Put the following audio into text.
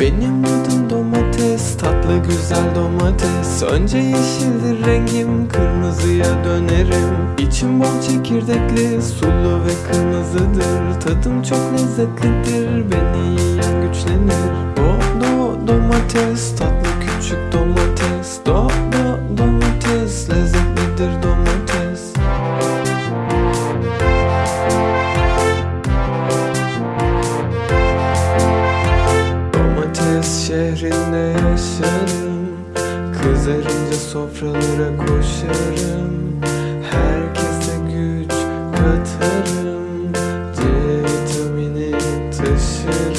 Benim adım domates, tatlı güzel domates. Önce yeşildir rengim, kırmızıya dönerim. İçim bol çekirdekli, sulu ve kırmızıdır. Tadım çok lezzetlidir, beni yiyen güçlenir. Do do domates, tatlı küçük domates. Do do domates, lezzetlidir domates. Domates şehrinde yaşarım Kızarınca sofralara koşarım. Herkese güç katarım. C vitamini taşırım